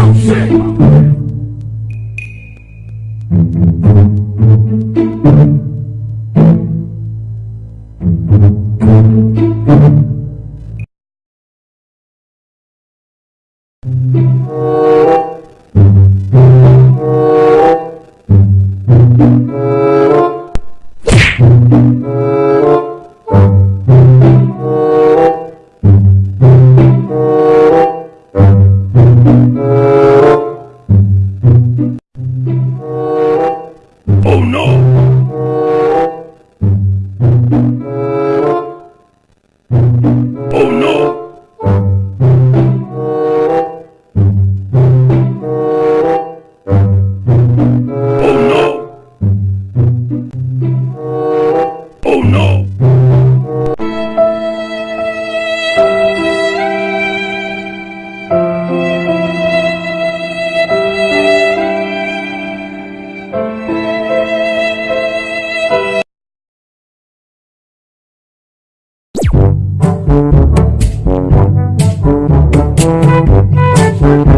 Oh Oh